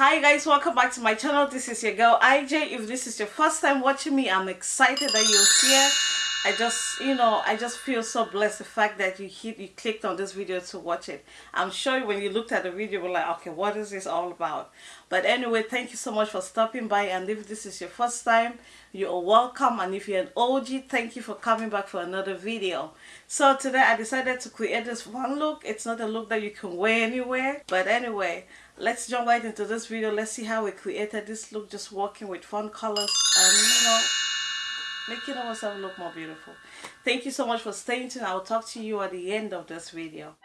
hi guys welcome back to my channel. This is your girl ij if this is your first time watching me i'm excited that you're here I just, you know, I just feel so blessed the fact that you hit, you clicked on this video to watch it. I'm sure when you looked at the video, you were like, okay, what is this all about? But anyway, thank you so much for stopping by. And if this is your first time, you're welcome. And if you're an OG, thank you for coming back for another video. So today I decided to create this one look. It's not a look that you can wear anywhere. But anyway, let's jump right into this video. Let's see how we created this look just working with fun colors and, you know, making ourselves look more beautiful. Thank you so much for staying tuned. I will talk to you at the end of this video.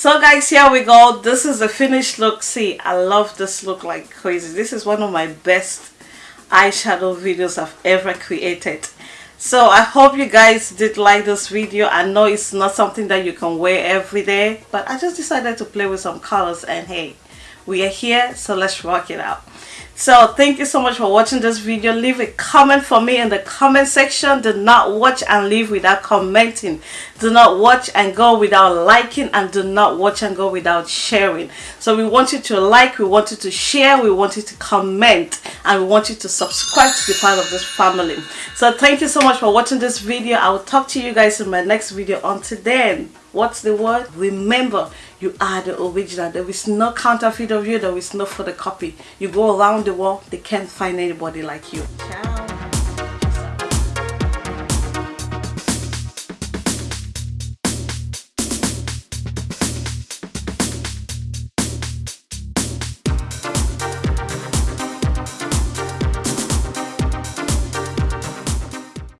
So guys here we go. This is the finished look. See i love this look like crazy. This is one of my best eyeshadow videos i've ever created. So i hope you guys did like this video. I know it's not something that you can wear every day but i just decided to play with some colors and hey we are here so let's rock it out. So thank you so much for watching this video. Leave a comment for me in the comment section. Do not watch and leave without commenting do not watch and go without liking and do not watch and go without sharing. So we want you to like we want you to share we want you to comment and we want you to subscribe to be part of this family. So thank you so much for watching this video. I will talk to you guys in my next video. Until then what's the word? Remember you are the original. There is no counterfeit of you. There is no photocopy. You go around the world they can't find anybody like you. Ciao